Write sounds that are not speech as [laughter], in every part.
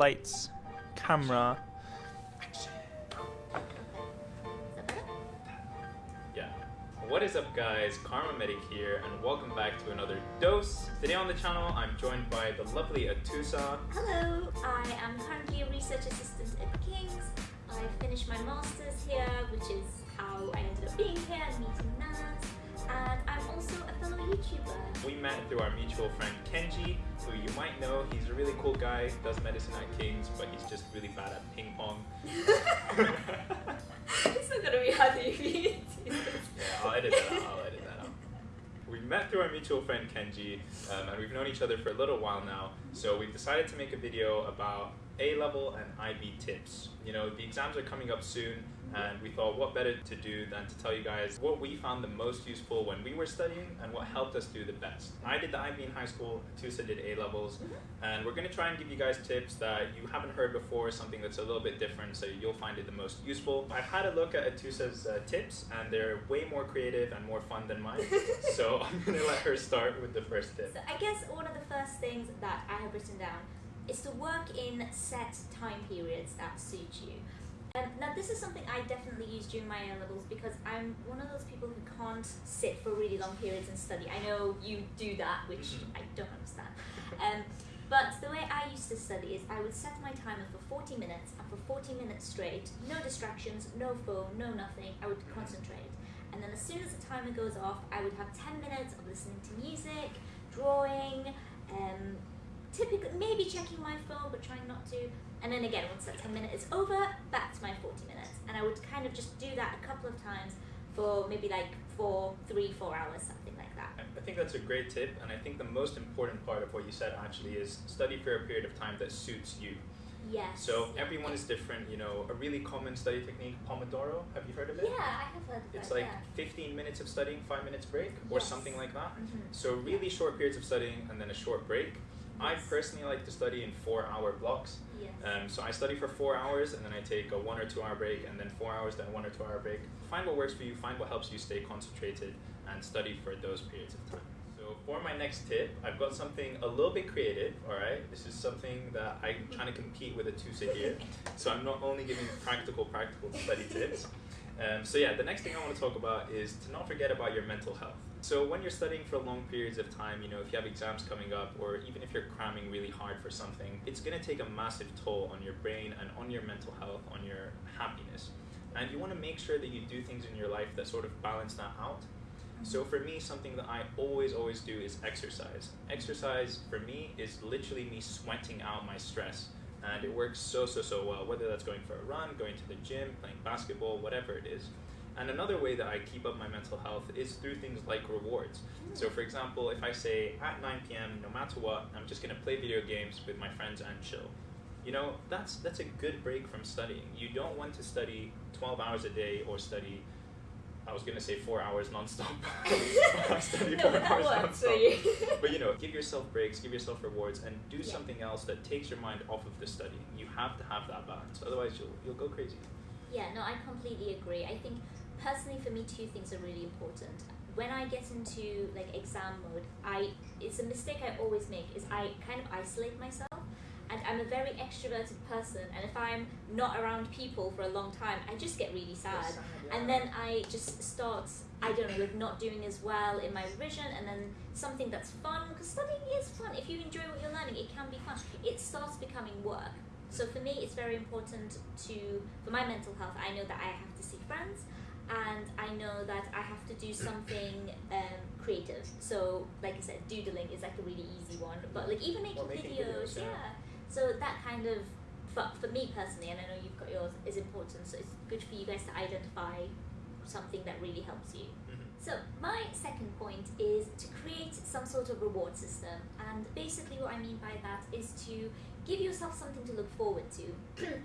lights, camera. Yeah. What is up guys, KharmaMedic here and welcome back to another dose. Today on the channel I'm joined by the lovely Atusa. Hello, I am currently a research assistant at King's. I finished my master's here, which is how I ended up being here and meeting Naz. And I'm also a fellow YouTuber. We met through our mutual friend Kenji, who you might know. He's a really cool guy, does medicine at King's, but he's just really bad at ping pong. [laughs] [laughs] it's not gonna be hard to read. Yeah, I'll edit that out. I'll edit that out. We met through our mutual friend Kenji, um, and we've known each other for a little while now. So we've decided to make a video about A level and IB tips. You know, the exams are coming up soon, and we thought what better to do than to tell you guys what we found the most useful when we were studying and what helped us do the best. I did the IB in high school, Tusa did A levels, and we're going to try and give you guys tips that you haven't heard before, something that's a little bit different, so you'll find it the most useful. I've had a look at Atusa's uh, tips, and they're way more creative and more fun than mine, [laughs] so I'm going to let her start with the first tip. So I guess one of the first things that I have written down is to work in set time periods that suit you. Um, now this is something I definitely use during my A levels because I'm one of those people who can't sit for really long periods and study. I know you do that, which Mhm. I don't understand. Um, but the way I used to study is I would set my timer for 40 minutes, and for 40 minutes straight, no distractions, no phone, no nothing. I would concentrate, and then as soon as the timer goes off, I would have 10 minutes of listening to music, drawing, um, typically maybe checking my phone, but trying not to. And then again, once that 10 minute is over, back to my 40 minutes. And I would kind of just do that a couple of times for maybe like four, three, four hours, something like that. I think that's a great tip, and I think the most important part of what you said actually is study for a period of time that suits you. Yes. So everyone is different, you know. A really common study technique, Pomodoro. Have you heard of it? Yeah, I have heard of it. It's like yeah. 15 minutes of studying, 5 minutes break, or Yes. something like that. Mhm. So really short periods of studying and then a short break. I personally like to study in 4-hour blocks. Yes. Um, so I study for 4 hours and then I take a 1 or 2 hour break and then 4 hours then 1 or 2 hour break. Find what works for you, find what helps you stay concentrated and study for those periods of time. So for my next tip, I've got something a little bit creative, alright? This is something that I'm trying to compete with Atusa here. [laughs] So I'm not only giving practical, practical study tips. Um, so yeah, the next thing I want to talk about is to not forget about your mental health. So when you're studying for long periods of time, you know, if you have exams coming up, or even if you're cramming really hard for something, it's going to take a massive toll on your brain and on your mental health, on your happiness. And you want to make sure that you do things in your life that sort of balance that out. So for me, something that I always, always do is exercise. Exercise for me is literally me sweating out my stress. And it works so, so, so well, whether that's going for a run, going to the gym, playing basketball, whatever it is. And another way that I keep up my mental health is through things like rewards. So for example, if I say at 9 p.m., no matter what, I'm just gonna play video games with my friends and chill. You know, that's that's a good break from studying. You don't want to study 12 hours a day or study I was gonna say four hours nonstop. I [laughs] [laughs] study no, four but hours nonstop. you. But you know, give yourself breaks, give yourself rewards, and do Yeah. something else that takes your mind off of the studying. You have to have that balance, otherwise you'll you'll go crazy. Yeah, no, I completely agree. I think personally for me two things are really important. When I get into like exam mode, I it's a mistake I always make is I kind of isolate myself and I'm a very extroverted person and if I'm not around people for a long time, I just get really sad. And then I just start, I don't know, like not doing as well in my revision, and then something that's fun, because studying is fun. If you enjoy what you're learning, it can be fun. It starts becoming work. So for me, it's very important to, for my mental health, I know that I have to see friends, and I know that I have to do [coughs] something um, creative. So, like I said, doodling is like a really easy one, but like even making, Or making videos, videos, yeah. So that kind of, for, for me personally, and I know you've got yours, is important. So it's good for you guys to identify something that really helps you. Mhm. So my second point is to create some sort of reward system, and basically what I mean by that is to give yourself something to look forward to,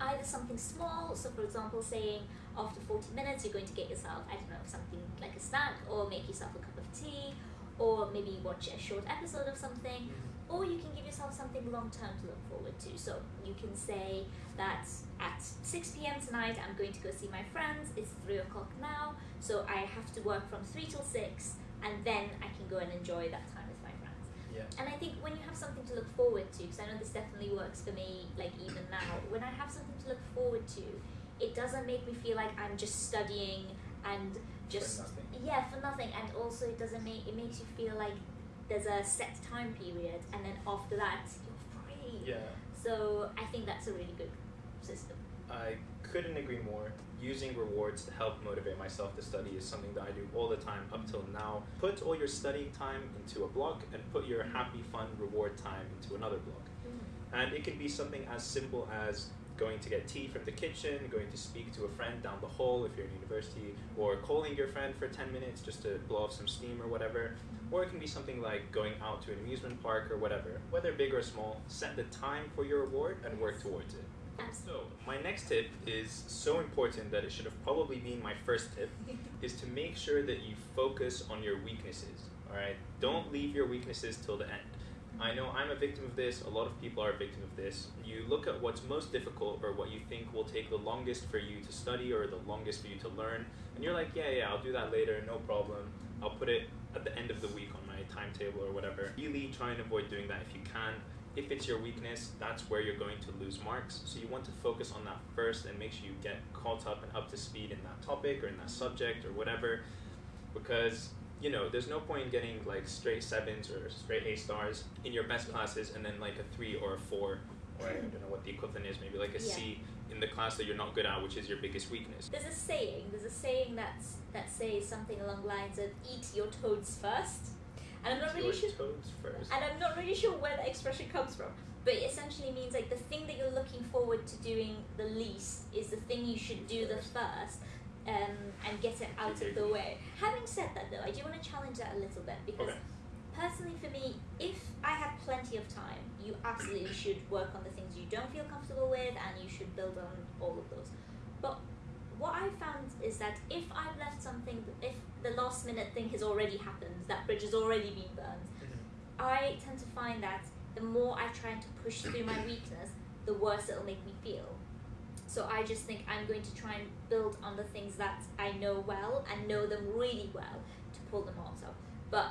[clears throat] either something small. So for example, saying after forty minutes you're going to get yourself I don't know something like a snack, or make yourself a cup of tea, or maybe watch a short episode of something. Or you can give yourself something long term to look forward to. So you can say that at 6 p.m. tonight I'm going to go see my friends. It's 3 o'clock now, so I have to work from 3 till 6, and then I can go and enjoy that time with my friends. Yeah. And I think when you have something to look forward to, because I know this definitely works for me, like even now, when I have something to look forward to, it doesn't make me feel like I'm just studying and just nothing. yeah for nothing, and also it doesn't make it makes you feel like there's a set time period, and then after that you're free. Yeah. So I think that's a really good system. I couldn't agree more. Using rewards to help motivate myself to study is something that I do all the time up till now. Put all your studying time into a block and put your happy, fun, reward time into another block. Mm. And it can be something as simple as going to get tea from the kitchen, going to speak to a friend down the hall if you're in university, or calling your friend for 10 minutes just to blow off some steam or whatever. Or it can be something like going out to an amusement park or whatever. Whether big or small, set the time for your reward and work towards it. So, my next tip is so important that it should have probably been my first tip [laughs] is to make sure that you focus on your weaknesses. All right? Don't leave your weaknesses till the end. I know I'm a victim of this, a lot of people are a victim of this. You look at what's most difficult or what you think will take the longest for you to study or the longest for you to learn, and you're like, yeah, yeah, I'll do that later, no problem. I'll put it at the end of the week on my timetable or whatever. Really try and avoid doing that if you can. If it's your weakness, that's where you're going to lose marks. So you want to focus on that first and make sure you get caught up and up to speed in that topic or in that subject or whatever. Because you know, there's no point in getting like straight sevens or straight A stars in your best classes and then like a three or a four, or I don't know what the equivalent is, maybe like a C Yeah. in the class that you're not good at, which is your biggest weakness. There's a saying. There's a saying that's that says something along the lines of "eat your toads first. and I'm not really sure. toes first. And I'm not really sure where the expression comes from, but it essentially means like the thing that you're looking forward to doing the least is the thing you should do the first, um, and get it out of the way. Having said that, though, I do want to challenge that a little bit because Okay. personally, for me, if I have plenty of time, you absolutely [clears throat] should work on the things you don't feel comfortable with, and you should build on all of those. But what I found is that if I've left something, if the last minute thing has already happened, that bridge has already been burned, Mhm. I tend to find that the more I try to push through my weakness, the worse it'll make me feel. So I just think I'm going to try and build on the things that I know well and know them really well to pull them off. So, but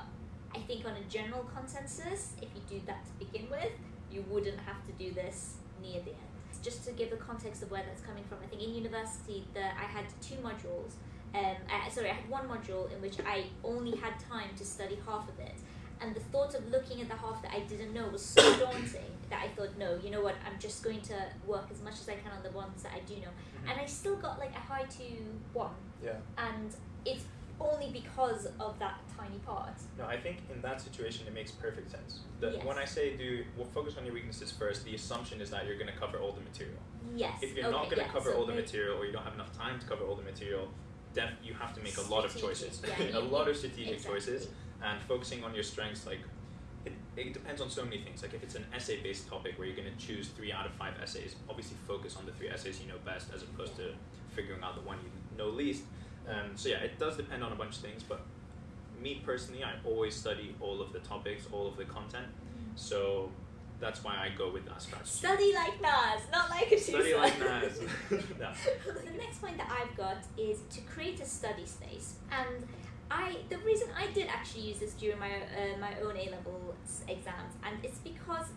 I think on a general consensus, if you do that to begin with, you wouldn't have to do this near the end. Just to give the context of where that's coming from, I think in university that I had two modules. Um, I, sorry, I had one module in which I only had time to study half of it, and the thought of looking at the half that I didn't know was so [coughs] daunting that I thought, no, you know what, I'm just going to work as much as I can on the ones that I do know. Mhm. And I still got like a high two one, Yeah. and it's only because of that tiny part. No, I think in that situation it makes perfect sense. The, Yes. When I say do well, focus on your weaknesses first, the assumption is that you're going to cover all the material. Yes. If you're okay, not going to yeah, cover so all the material or you don't have enough time to cover all the material, def- you have to make a lot of choices. yeah, [laughs] a lot of strategic exactly. choices and focusing on your strengths like it, it depends on so many things. Like if it's an essay based topic where you're going to choose three out of five essays, obviously focus on the three essays you know best as opposed to figuring out the one you know least. Um, so yeah, it does depend on a bunch of things, but me personally, I always study all of the topics, all of the content. So that's why I go with that strategy. Study like Nas, not like a Study like Nas. [laughs] [laughs] Yeah. the next point that I've got is to create a study space, and I the reason I did actually use this during my uh, my own A level exams, and it's because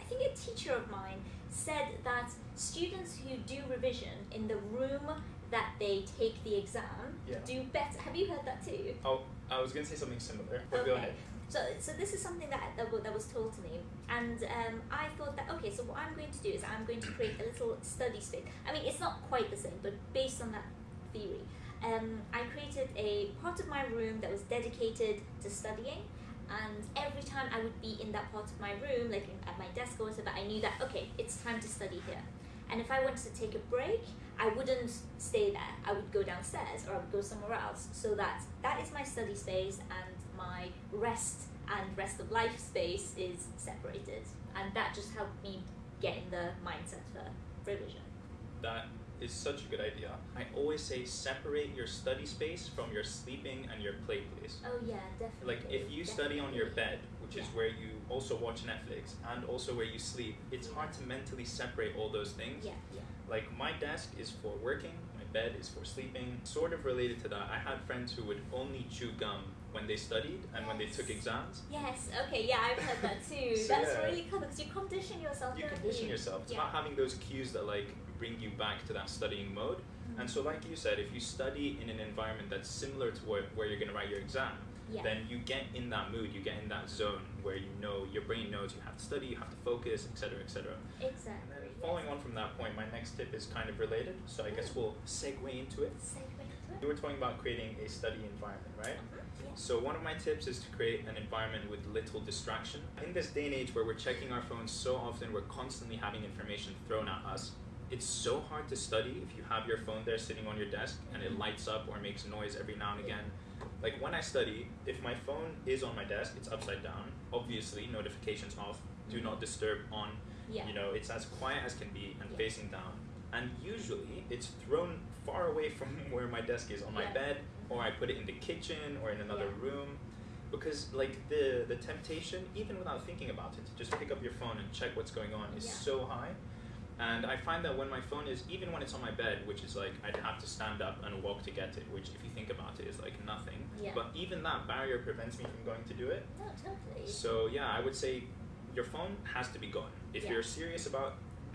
I think a teacher of mine said that students who do revision in the room that they take the exam Yeah. do better. Have you heard that too? Oh, I was gonna say something similar. But go ahead. So, so this is something that, that, that was told to me, and um, I thought that okay, so what I'm going to do is I'm going to create a little study space. I mean, it's not quite the same, but based on that theory, um, I created a part of my room that was dedicated to studying, and every time I would be in that part of my room, like at my desk or whatever, I knew that okay, it's time to study here. And if I wanted to take a break, I wouldn't stay there. I would go downstairs or I would go somewhere else. So that that is my study space and my rest and rest of life space is separated. And that just helped me get in the mindset for revision. That is such a good idea. I always say separate your study space from your sleeping and your play place. Oh yeah, definitely. Like if you study on your bed, which is where you also watch Netflix and also where you sleep, it's hard to mentally separate all those things. Yeah, yeah. Like my desk is for working, my bed is for sleeping. Sort of related to that, I had friends who would only chew gum when they studied and when they took exams. Yes. Okay. Yeah, I've heard that [laughs] too. So, That's yeah. really cool because you condition yourself. You condition you? yourself. It's Yeah. about having those cues that like bring you back to that studying mode. And so, like you said, if you study in an environment that's similar to where, where you're going to write your exam, Yeah. then you get in that mood, you get in that zone where you know your brain knows you have to study, you have to focus, etc., etc. Exactly. then yes. following on from that point, my next tip is kind of related, so I guess we'll segue into it. Segue into it. You were talking about creating a study environment, right? Uh-huh, yes. So one of my tips is to create an environment with little distraction. In this day and age where we're checking our phones so often, we're constantly having information thrown at us. It's so hard to study if you have your phone there sitting on your desk and it lights up or makes noise every now and again. Like when I study, if my phone is on my desk, it's upside down. Obviously, notifications off, do mm-hmm. not disturb on. Yeah. You know, it's as quiet as can be and Yeah. facing down. And usually, it's thrown far away from [laughs] where my desk is on my Yeah. bed, or I put it in the kitchen or in another room. Because like the the temptation, even without thinking about it, to just pick up your phone and check what's going on is Yeah. so high. And I find that when my phone is, even when it's on my bed, which is like I'd have to stand up and walk to get it, which if you think about it is like nothing. Yeah. But even that barrier prevents me from going to do it. No, totally. So yeah, I would say your phone has to be gone. If Yeah. you're serious about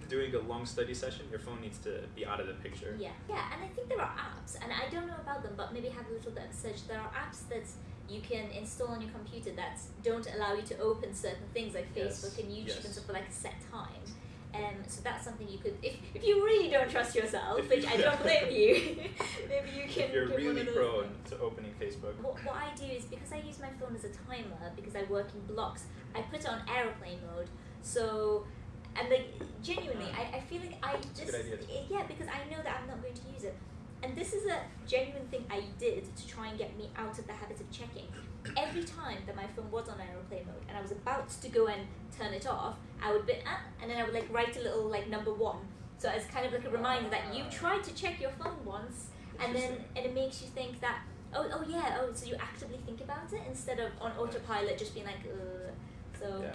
doing a long study session, your phone needs to be out of the picture. Yeah, yeah, and I think there are apps, and I don't know about them, but maybe have a little bit of search. There are apps that you can install on your computer that don't allow you to open certain things like Yes, Facebook and YouTube and stuff for like a set time. Um, so that's something you could, if, if you really don't trust yourself, which I don't [laughs] blame you, [laughs] maybe you can. If you're really prone things. to opening Facebook. What, what I do is because I use my phone as a timer because I work in blocks, I put it on aeroplane mode. So, and like genuinely, I, I feel like I just good idea yeah because I know that I'm not going to use it, and this is a genuine thing I did to try and get me out of the habit of checking. Every time that my phone was on aeroplane mode and I was about to go and turn it off, I would be ah, and then I would like write a little like number one. So it's kind of like a reminder that you Ah. tried to check your phone once, and then and it makes you think that oh oh yeah oh so you actively think about it instead of on autopilot just being like uh so Yeah.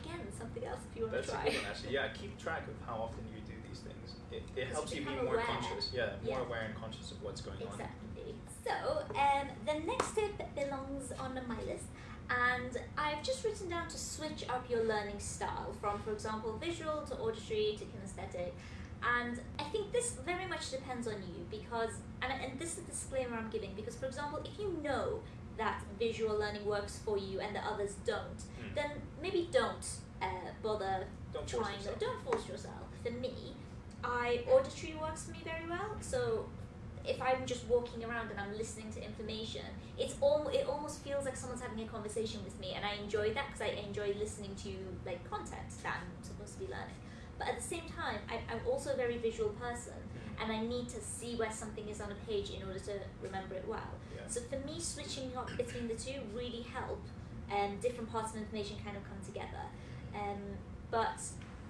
again something else if you want That's to a try good one actually. Yeah, keep track of how often you do these things. It, it helps you be more aware. conscious. Yeah, more Yeah. aware and conscious of what's going on. exactly so um the next tip belongs on my list and I've just written down to switch up your learning style from for example visual to auditory to kinesthetic and I think this very much depends on you because and, and this is the disclaimer I'm giving because for example if you know that visual learning works for you and the others don't Mm. then maybe don't uh, bother Don't force trying yourself. Don't force yourself. For me, I auditory works for me very well. So if I'm just walking around and I'm listening to information, it's all it almost feels like someone's having a conversation with me, and I enjoy that because I enjoy listening to like content that I'm supposed to be learning. But at the same time, I, I'm also a very visual person, Mm. and I need to see where something is on a page in order to remember it well. Yeah. So for me, switching up between the two really help, and different parts of information kind of come together. Um, but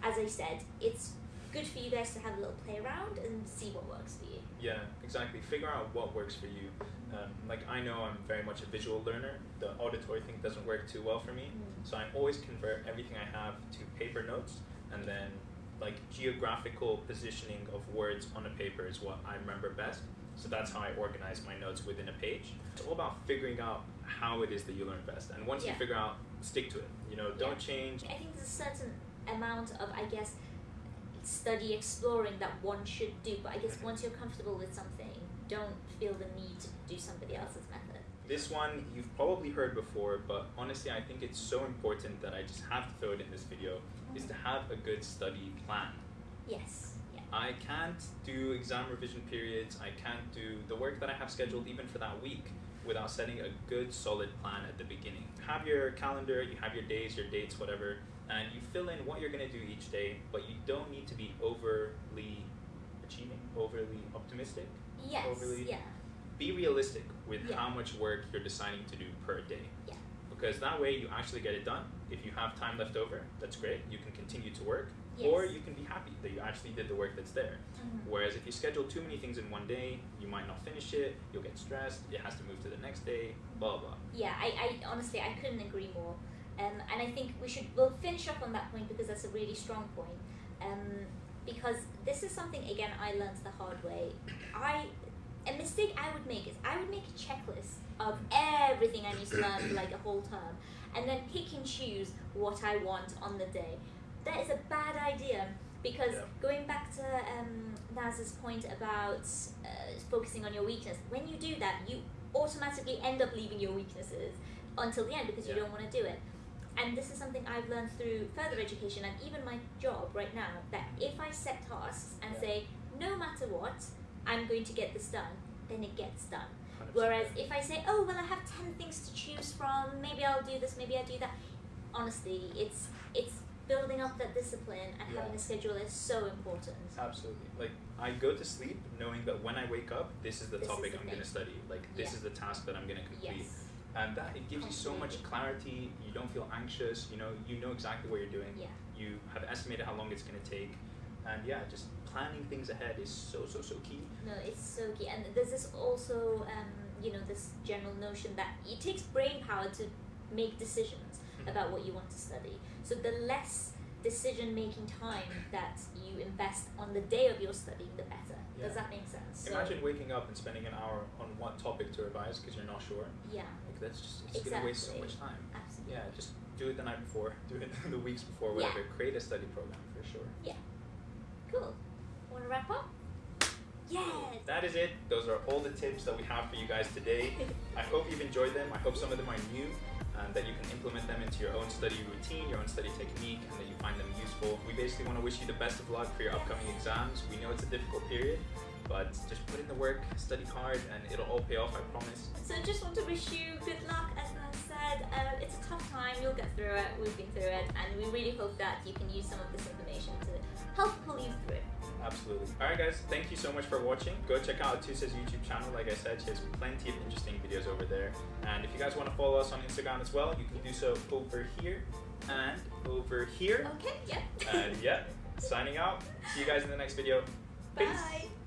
as I said, it's good for you guys to have a little play around and see what works for you. Yeah, exactly. Figure out what works for you. Um, like I know I'm very much a visual learner. The auditory thing doesn't work too well for me, Mm. so I always convert everything I have to paper notes, and then like geographical positioning of words on a paper is what I remember best. So that's how I organize my notes within a page. It's all about figuring out how it is that you learn best, and once Yeah. you figure out, stick to it. You know, don't change. I think there's a certain amount of, I guess, study exploring that one should do. But I guess once you're comfortable with something, don't feel the need to do somebody else's method. This one you've probably heard before, but honestly, I think it's so important that I just have to throw it in this video. Is to have a good study plan. Yes. Yeah. I can't do exam revision periods. I can't do the work that I have scheduled even for that week without setting a good solid plan at the beginning. Have your calendar, you have your days, your dates, whatever, and you fill in what you're going to do each day, but you don't need to be overly achieving, overly optimistic. Yes. Overly- Yeah. Be realistic with Yeah. how much work you're deciding to do per day. Yeah. Because that way you actually get it done. If you have time left over, that's great. You can continue to work. Yes. Or you can be happy that you actually did the work that's there. Mhm. Whereas if you schedule too many things in one day, you might not finish it, you'll get stressed, it has to move to the next day, blah blah. Yeah, I, I honestly I couldn't agree more. Um, and I think we should we'll finish up on that point because that's a really strong point. Um, because this is something again I learned the hard way. I a mistake I would make is I would make a checklist of everything I need to learn for like a whole term, and then pick and choose what I want on the day. That is a bad idea because Yeah. going back to um, Naz's point about uh, focusing on your weakness, when you do that, you automatically end up leaving your weaknesses until the end because you don't want to do it. And this is something I've learned through further education and even my job right now that if I set tasks and Yeah. say, no matter what, I'm going to get this done, then it gets done. 100%. Whereas if I say, oh, well, I have 10 things to choose from, maybe I'll do this, maybe I'll do that, honestly, it's it's building up that discipline and Yeah. having a schedule is so important. Absolutely. Like I go to sleep knowing that when I wake up, this is the This is topic the I'm going to study. Like this Yeah. is the task that I'm going to complete. Yes. And that it gives you so much clarity. You don't feel anxious. You know, you know exactly what you're doing. Yeah. You have estimated how long it's going to take. And yeah, just planning things ahead is so so so key. No, it's so key. And there's this also, um, you know, this general notion that it takes brain power to make decisions Mhm. about what you want to study. So the less decision making time that you invest on the day of your studying, the better. Yeah. Does that make sense? So, Imagine waking up and spending an hour on one topic to revise because you're not sure. Yeah, Like that's just it's going to waste so much time. absolutely. Yeah, just do it the night before. Do it [laughs] the weeks before. Yeah. Whatever. Create a study program for sure. Yeah. Cool. Want to wrap up? Yes. That is it. Those are all the tips that we have for you guys today. [laughs] I hope you've enjoyed them. I hope some of them are new and that you can implement them into your own study routine, your own study technique, and that you find them useful. We basically want to wish you the best of luck for your upcoming exams. We know it's a difficult period, but just put in the work, study hard, and it'll all pay off, I promise. So I just want to wish you good luck. Said, uh, it's a tough time. You'll get through it. We've been through it, and we really hope that you can use some of this information to help pull you through. Absolutely. Alright guys, thank you so much for watching. Go check out Tusa's YouTube channel. Like I said, she has plenty of interesting videos over there. And if you guys want to follow us on Instagram as well, you can do so over here and over here. Okay. Yep. And yeah, [laughs] signing out. See you guys in the next video. Peace. Bye.